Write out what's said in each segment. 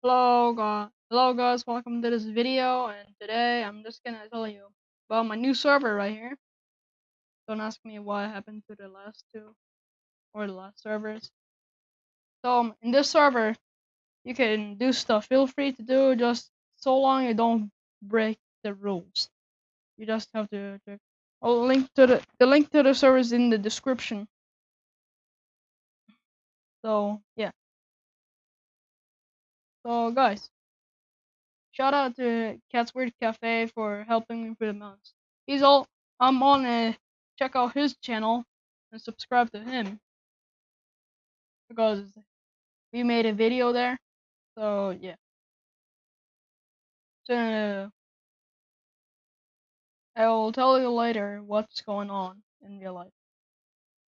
Hello guys, hello guys, welcome to this video and today I'm just gonna tell you about my new server right here. Don't ask me what happened to the last two or the last servers. So um, in this server you can do stuff, feel free to do just so long you don't break the rules. You just have to, to I'll link to the the link to the server is in the description. So yeah. So guys, Shout out to Cat's Weird Cafe for helping me with the mouse. He's all I'm on uh, check out his channel and subscribe to him because we made a video there. So yeah. So I will tell you later what's going on in real life.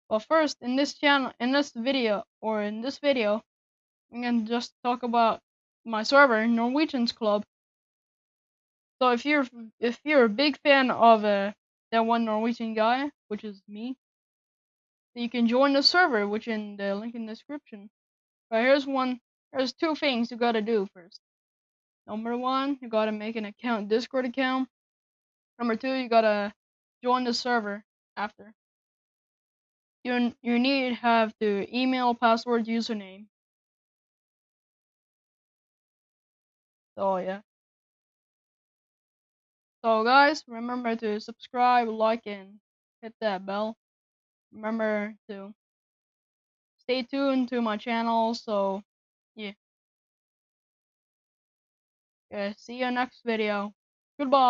But first, in this channel, in this video, or in this video, I'm gonna just talk about my server, Norwegians Club. So if you're if you're a big fan of uh, that one Norwegian guy, which is me, you can join the server, which in the link in the description. But here's one. There's two things you gotta do first. Number one, you gotta make an account, Discord account. Number two, you gotta join the server after. You you need have the email, password, username. So yeah. So guys, remember to subscribe, like, and hit that bell. Remember to stay tuned to my channel. So yeah. Yeah. See you next video. Goodbye.